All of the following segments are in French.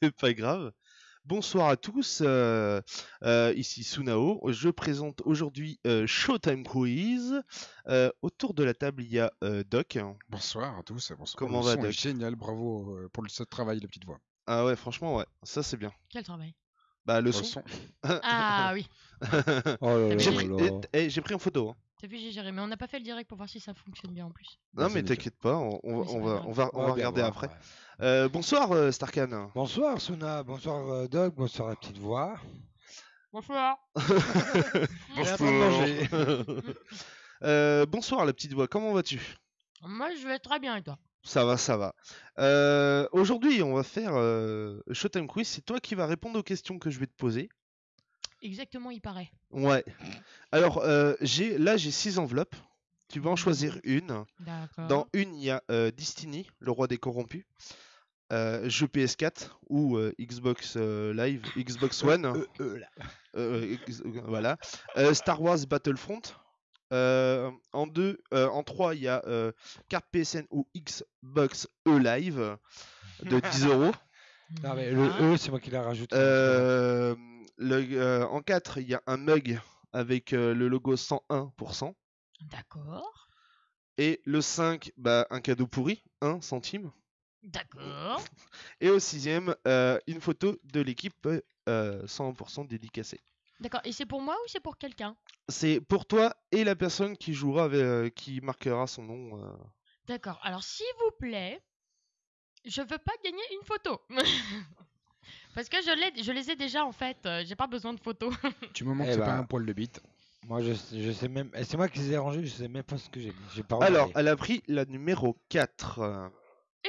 C'est pas grave. Bonsoir à tous, euh, euh, ici Sunao. Je présente aujourd'hui euh, Showtime Quiz. Euh, autour de la table, il y a euh, Doc. Bonsoir à tous. Bonsoir. Comment Le va, son est Doc? Génial, bravo pour le ce travail, la petite voix. Ah ouais, franchement, ouais, ça c'est bien. Quel travail? Bah, le Le son. son. Ah oui, Oh J'ai pris, eh, eh, j'ai pris en photo. hein. T'as vu, j'ai géré. Mais on n'a pas fait le direct pour voir si ça fonctionne bien en plus. Non, mais t'inquiète pas, on, on va, Oui, c'est on pas va, grave. on va, on Ouais, va bien regarder voir, après. ouais. Euh, bonsoir, euh, Starkan. Bonsoir Suna, bonsoir euh, Doc, bonsoir la petite voix. Bonsoir. Manger. Euh, bonsoir, la petite voix. Comment vas-tu? Moi, je vais très bien et toi? Ça va, ça va. Euh, Aujourd'hui, on va faire euh, Showtime Quiz. C'est toi qui vas répondre aux questions que je vais te poser. Exactement, il paraît. Ouais. Alors, euh, j'ai là, j'ai six enveloppes. Tu vas en choisir une. D'accord. Dans une, il y a euh, Destiny, le roi des corrompus. Euh, jeu PS4 ou euh, Xbox euh, Live, Xbox One. Euh, euh, là. Euh, ex- euh, voilà. Euh, Star Wars Battlefront. Euh, en deux, euh, en trois, il y a euh, carte PSN ou Xbox E Live de 10 euros. Non mais le Ah. E c'est moi qui l'ai rajouté. Euh, le- en 4, il y a un mug avec euh, le logo 101%. D'accord. Et le 5, bah, un cadeau pourri, 1 centime. D'accord. Et au sixième, euh, une photo de l'équipe euh, 100% dédicacée. D'accord. Et c'est pour moi ou c'est pour quelqu'un? C'est pour toi et la personne qui jouera, avec- euh, qui marquera son nom. D'accord. Alors, s'il vous plaît, je veux pas gagner une photo. Parce que je, l'ai- je les ai déjà en fait. euh, J'ai pas besoin de photos. Tu me montres Eh c'est pas bah. un poil de bite. Moi je, sais- je sais même, eh, c'est moi qui les ai rangés, je sais même pas ce que j'ai. J'ai pas Alors, regardé. elle a pris la numéro 4.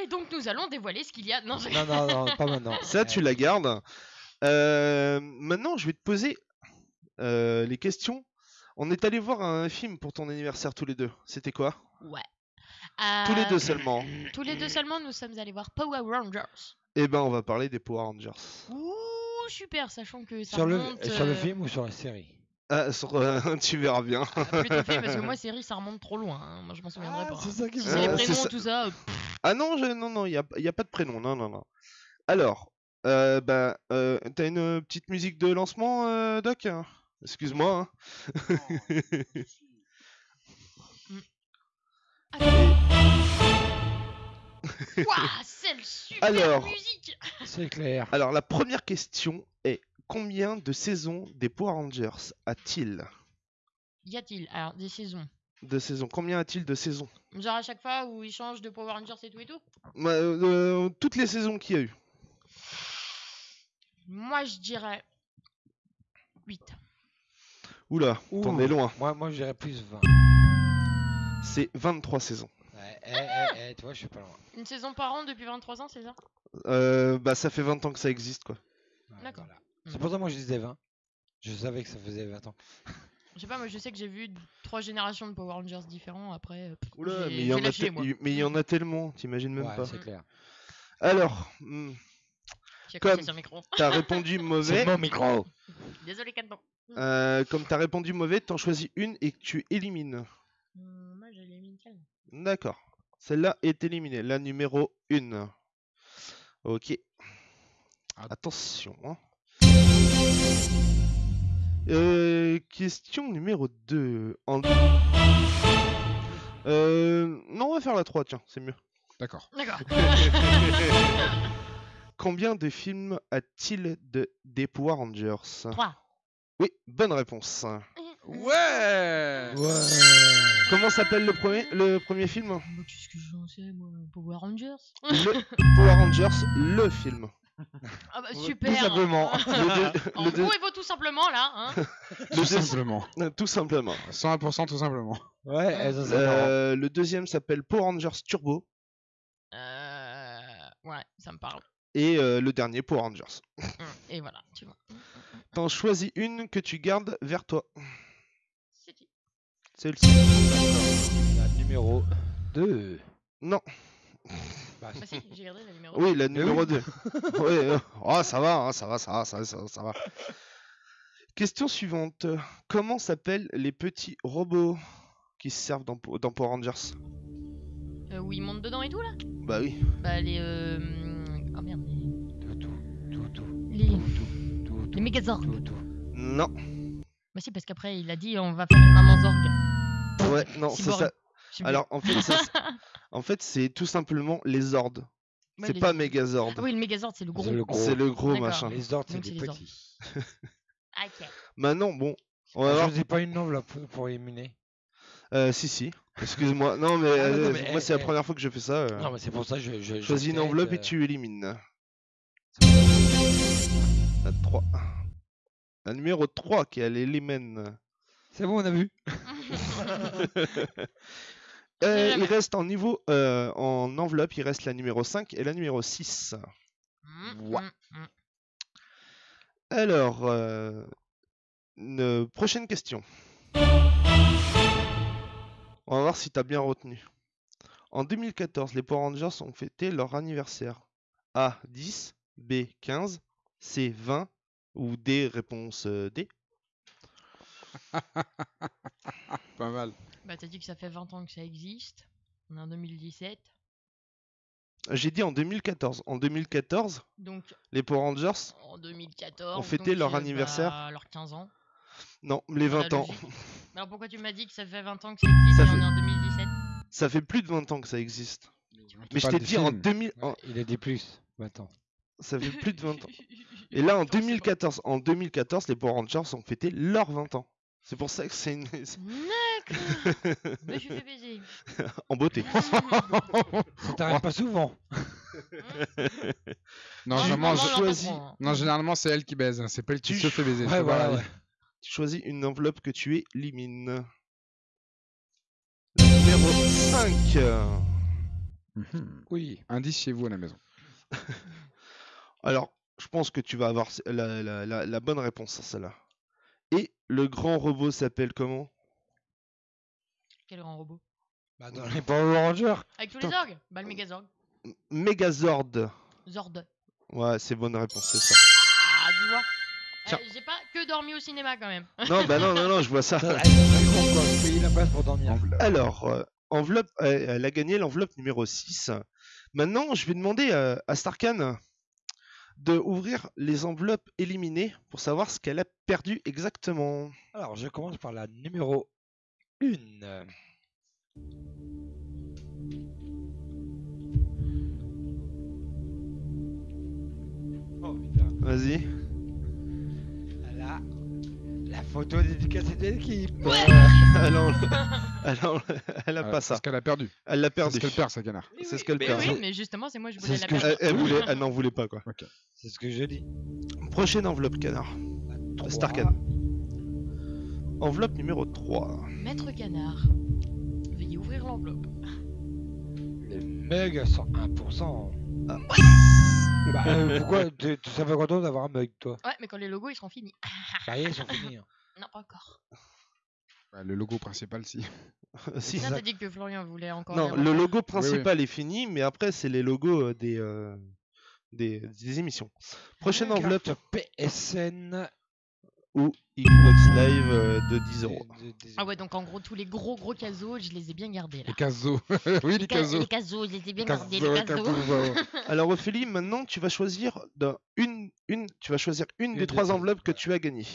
Et donc, nous allons dévoiler ce qu'il y a. Non, Non non non, pas maintenant. Ça, tu la gardes. Euh, maintenant, je vais te poser euh, les questions. On est allé voir un film pour ton anniversaire tous les deux. C'était quoi? Ouais. Tous les deux seulement. Tous les deux seulement, nous sommes allés voir Power Rangers. Eh ben, on va parler des Power Rangers. Ouh, super, sachant que ça Sur le, remonte... sur le euh, film ou sur la série? Ah, sur- euh, tu verras bien. ah, plutôt film, parce que moi, série, ça remonte trop loin. hein. Moi, je m'en souviendrai pas. hein. ça qui Si me c'est les Euh, fait- c'est prénoms, ça. tout ça... euh, pff, Ah non, je, non, non, il n'y a, y a pas de prénom. Non, non, non. Alors, euh, bah, euh, t'as une euh, petite musique de lancement, euh, Doc? Excuse-moi. hein. Ouah, c'est le super Alors. musique C'est clair. Alors, la première question est combien de saisons des Power Rangers a-t-il? Y a-t-il? Alors, des saisons De saisons Combien a-t-il de saisons? Genre à chaque fois où ils changent de Power Rangers et tout et tout? Bah, euh, Toutes les saisons qu'il y a eu. Moi, je dirais... 8. Oula, t'en es loin. Moi moi je dirais plus 20. C'est 23 saisons. Eh, eh, eh, tu vois je suis pas loin. Une saison par an depuis 23 ans, c'est ça? Euh, bah, ça fait 20 ans que ça existe, quoi. Ouais, D'accord. voilà. C'est pour ça que moi je disais 20. Je savais que ça faisait 20 ans. Je sais pas, moi je sais que j'ai vu trois générations de Power Rangers différents. Après, euh, pff, Oula, j'ai- mais il y, j'ai en a lâché, te- moi. il- mais il y en a tellement, t'imagines même Ouais, pas. c'est clair. Alors, hmm, J'ai comme- cassé sur le micro. t'as répondu mauvais. mon micro. Désolé. Euh, comme t'as répondu mauvais, t'en choisis une et que tu élimines. Hum, moi, j'ai mis celle. D'accord. Celle-là est éliminée. La numéro 1. Ok. Attention. hein. Euh, question numéro 2. En... Euh, non, on va faire la 3, tiens, c'est mieux. D'accord. D'accord. Combien de films a-t-il de des Power Rangers? 3. Oui, bonne réponse. Ouais Ouais. Comment s'appelle le premier, le premier film? Qu'est-ce que j'en sais, moi? Power Rangers Le Power Rangers, le film. Ah bah Tout super simplement. Le deux- En le deux- gros, il vaut tout simplement là. Hein Tout simplement. tout simplement. 100% tout simplement. Ouais, eh, ça c'est marrant. Euh, le deuxième s'appelle Power Rangers Turbo. euh... Ouais, ça me parle. Et euh, le dernier Power Rangers. Hum, Et voilà, tu vois. T'en choisis une que tu gardes vers toi. Celle-ci. La numéro 2. Non. Bah, Bah si, j'ai gardé la numéro. Oui, la Mais numéro oui. 2. oui, euh, oh, ça va, hein, ça va, ça va, ça va, ça va, ça va. Question suivante. Comment s'appellent les petits robots qui se servent dans, dans Power Rangers? Euh, où ils montent dedans et tout là? Bah oui. Bah les... Euh... Oh merde. les- tout. les, Tout, tout, les Megazords. Non. Bah si, parce qu'après, il a dit on va faire une maman Zorg. Ouais, non, c'est Cyborg. ça. Je. Alors, en fait, ça, en fait, c'est tout simplement les Zords. Ouais, c'est les- pas Megazord. Ah oui, le Megazord, c'est le gros. C'est le gros. Le machin. Les ordres, c'est des ordres. petits. Ok. Maintenant, bon, on va Je voir. faisais pas une enveloppe pour éliminer. Euh, si, si. Excuse-moi. Non, mais, Ah, non, euh, mais, moi, c'est la eh, première fois que je fais ça. euh. Non, mais c'est pour ça que je. je je Choisis une enveloppe et euh, tu élimines. La 3. La numéro 3 qui est à l'élément. C'est bon, on a vu. Euh, il reste en niveau euh, en enveloppe, il reste la numéro 5 et la numéro 6. Mm, Ouais. mm, mm. Alors, euh, une prochaine question. On va voir si tu as bien retenu. En 2014, les Power Rangers ont fêté leur anniversaire. A 10, B 15, C 20 ou D réponse euh, D. Pas mal. Bah, t'as dit que ça fait 20 ans que ça existe. On est en 2017. J'ai dit en 2014. En 2014, Donc, les Power Rangers, en 2014. On fêtait donc, leur anniversaire. bah, leurs 15 ans. non, les dans la 20 ans. Mais alors pourquoi tu m'as dit que ça fait 20 ans que ça existe Ça et fait- on est en 2017 Ça fait plus de 20 ans que ça existe. Mais je t'ai dit en films. 2000, en- Ouais, Il a dit plus. Attends. ça fait plus de 20 ans. Et là, en 2014, en 2014, les Power Rangers ont fêté leurs 20 ans. C'est pour ça que c'est une... D'accord. Mais je suis fait baiser. en beauté. Ça t'arrive pas souvent. Non, généralement, je- choisi- non, généralement, c'est elle qui baise. hein, C'est pas elle qui Tu se fait baiser. Ouais, c'est voilà, pareil. ouais. Tu choisis une enveloppe que tu élimines. Numéro 5. Mhm. Oui. Indice chez vous à la maison. Alors, je pense que tu vas avoir la, la- la- la bonne réponse à celle-là. Et le grand robot s'appelle comment? Quel grand robot? Bah, dans les Power Rangers. Avec tous les Putain. orgues? Bah, le Megazorg. M- Megazord. Zord. Ouais, c'est bonne réponse, c'est ça. Ah, tu vois. Tiens. Euh, J'ai pas que dormi au cinéma quand même. Non, bah non, non, non, je vois ça. Ça, elle est très con, quoi. Payer la place pour dormir. Alors, euh, enveloppe, euh, elle a gagné l'enveloppe numéro 6. Maintenant, je vais demander euh, à Starkan de ouvrir les enveloppes éliminées pour savoir ce qu'elle a perdu exactement. Alors, je commence par la numéro 1. Oh putain. Vas-y. La photo dédicacée de l'équipe. Elle, en- elle en- elle a Ouais, pas c'est ça. ce qu'elle a perdu. Elle l'a C'est perdu. ce qu'elle perd, sa canard. Oui, C'est ce qu'elle perd. Oui, mais justement, c'est moi, je C'est voulais ce la je- perdre. Elle, voulait, elle n'en voulait pas quoi. C'est ce que je dis. Prochaine enveloppe, canard. Starkan. Enveloppe numéro 3. Maître Canard. Veuillez ouvrir l'enveloppe. Le mug sur 1%. Ah. Bah, euh, pourquoi tu, tu savais content d'avoir un mug, toi Ouais, mais quand les logos ils seront finis. Ça y est, ils sont finis. hein. Non, pas encore. Ouais, le logo principal, si. si. Non, t'as dit que Florian voulait encore. Non, les le logo principal est fini, mais après, c'est les logos euh, des, euh, des, des émissions. Prochaine Carte enveloppe PSN ou Xbox Live euh, de 10 euros. Ah ouais, donc en gros, tous les gros gros casos, je les ai bien gardés là. Les casos. oui, les ca- casos. les casos, je les ai bien Les gardés, casos, les les casos. casos. Alors Ophélie, maintenant tu vas choisir d'un- une, une, tu vas choisir une Une des des trois enveloppes que tu as gagnées.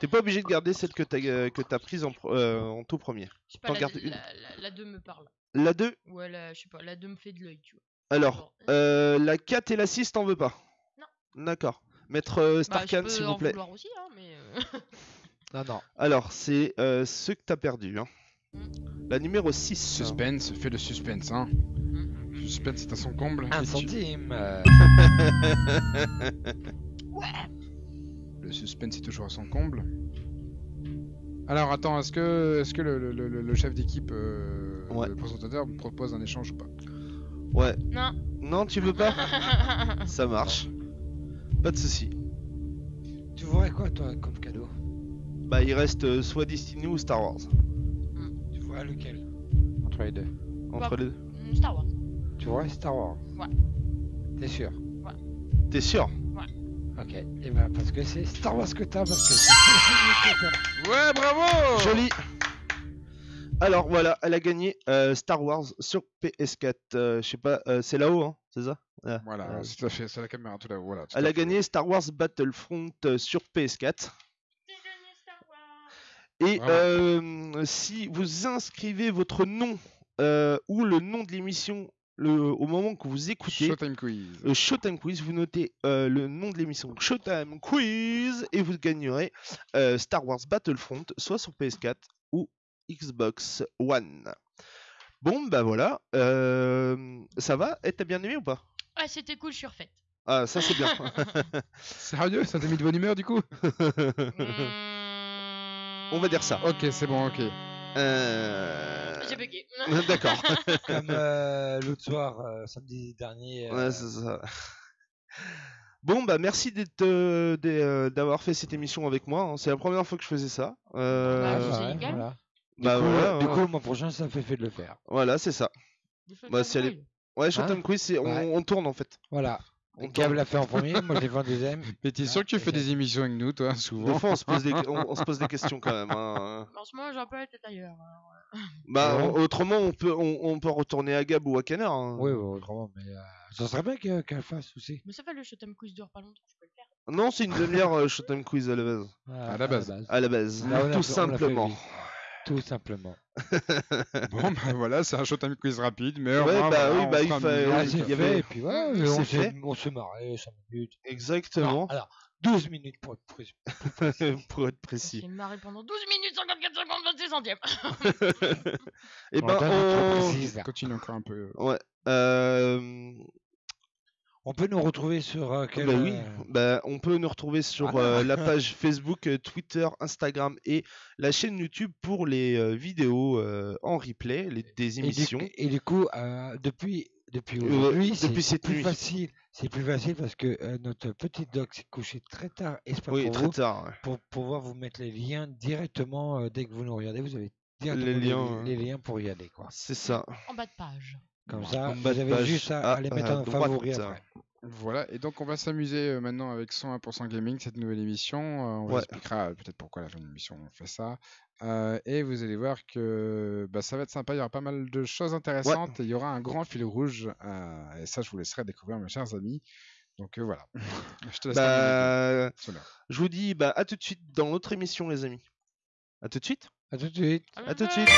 T'es pas obligé de garder celle que t'as euh, que t'as prise en, pro- euh, en tout premier. Je sais pas, la, gardes une. la, la, la 2 me parle. La 2, Ouais, la, je sais pas, la 2 me fait de l'œil, tu vois. alors, euh, la 4 et la 6 t'en veux pas? Non. D'accord. Maître euh, bah, Starkan, s'il vous plaît. aussi, hein, mais. euh, Non, non. Alors, c'est euh, ce que t'as perdu. Hein. La numéro 6. Suspense, fais le suspense, hein. Le suspense, c'est à son comble. Un centime. euh, Le suspense est toujours à son comble. Alors attends, est-ce que, le, le- le- le chef d'équipe, euh, Ouais. le présentateur, propose un échange ou pas? Ouais. Non. Non, tu veux pas? Ça marche. Pas de souci. Tu voudrais quoi, toi, comme cadeau? Bah, il reste euh, soit Destiny ou Star Wars. Tu voudrais lequel? Entre les deux. Entre les deux. Mm, Star Wars. Tu voudrais Star Wars? Ouais. T'es sûr? T'es sûr? Ok. Et ben, parce que c'est Star Wars que t'as, parce que c'est que t'as. Ouais, bravo Joli. Alors voilà, elle a gagné euh, Star Wars sur PS4. Euh, je sais pas, euh, c'est là-haut, hein c'est ça? Voilà, Ouais. tout à fait, c'est la caméra tout là. Voilà, tout Elle a fait. gagné Star Wars Battlefront euh, sur PS4. Et Bravo. euh, si vous inscrivez votre nom euh, ou le nom de l'émission le- au moment que vous écoutez, Showtime Quiz. Showtime Quiz, vous notez euh, le nom de l'émission Showtime Quiz et vous gagnerez euh, Star Wars Battlefront soit sur PS4 ou Xbox One. Bon, bah voilà. euh, ça va Et t'as bien aimé ou pas Ah, c'était cool, je suis refaite. Ah, ça c'est bien. Sérieux, ça t'a mis de bonne humeur du coup On va dire ça. Ok, c'est bon, ok. Euh, J'ai bugué. D'accord. Comme euh, l'autre soir, euh, samedi dernier. euh, Ouais, c'est ça. Bon, bah merci euh, euh, d'avoir fait cette émission avec moi. hein. C'est la première fois que je faisais ça. Euh, Bah, ouais, c'est légal. voilà. Du bah coup, voilà, du ouais. coup, le mois prochain, ça fait fait de le faire. Voilà, c'est ça. Bah, si elle est- Ouais, Showtime Quiz, on, Ouais. on tourne en fait. Voilà. On Gab l'a fait en premier, moi je l'ai fait en deuxième. Mais t'es sûr que tu fais des émissions avec nous, toi, Des souvent fois, on se pose des, on, on se pose des questions quand même. hein. En ce moment, j'ai un peu la tête ailleurs. hein. Bah, Ouais. autrement, on peut, on, on peut retourner à Gab ou à Canard. hein. Oui, ouais, autrement, mais euh, ça serait bien que- qu'elle le fasse aussi. Mais ça fait le Showtime Quiz dure pas longtemps, je peux le faire. Non, c'est une demi-heure euh, Showtime Quiz à la base. À la base. À la base, l'a tout simplement. Tout simplement. Bon, bah voilà, c'est un Showtime Quiz rapide, mais Ouais, bah voilà, oui, on bah, il un fa- minimum. Là, oui, c'est il y avait- et puis voilà, c'est on s'est fait. on s'est marré 5 minutes. Exactement. Non, alors, 12 minutes pour être précis. Pour être précis. J'ai marré pendant 12 minutes 54 secondes 26 centièmes. Et On ben, on... précise. Continue encore un peu. Ouais. Euh... On peut nous retrouver sur euh, quel, Bah oui, euh, bah, on peut nous retrouver sur Voilà. euh, la page Facebook, euh, Twitter, Instagram et la chaîne YouTube pour les euh, vidéos euh, en replay, les, des et du- émissions. Et du, coup, euh, depuis, depuis aujourd'hui, depuis c'est plus nuit. facile. C'est plus facile parce que euh, notre petite doc s'est couchée très tard, espère Oui, pour très vous, tard. ouais. pour pouvoir vous mettre les liens directement euh, dès que vous nous regardez. Vous avez directement Les les, liens, les liens pour y aller. Quoi. C'est ça. En bas de page. Comme ça, vous avez juste à, à- à les mettre à en favori après. Voilà, et donc on va s'amuser euh, maintenant avec 101% Gaming, cette nouvelle émission. Euh, on vous expliquera euh, peut-être pourquoi à la fin de l'émission on fait ça. Euh, et vous allez voir que bah, ça va être sympa, il y aura pas mal de choses intéressantes et il y aura un grand fil rouge. euh, et ça, je vous laisserai découvrir, mes chers amis. Donc euh, voilà. je te laisse Bah, je vous dis bah, à tout de suite dans l'autre émission, les amis. À tout de suite. À tout de suite. À tout de suite.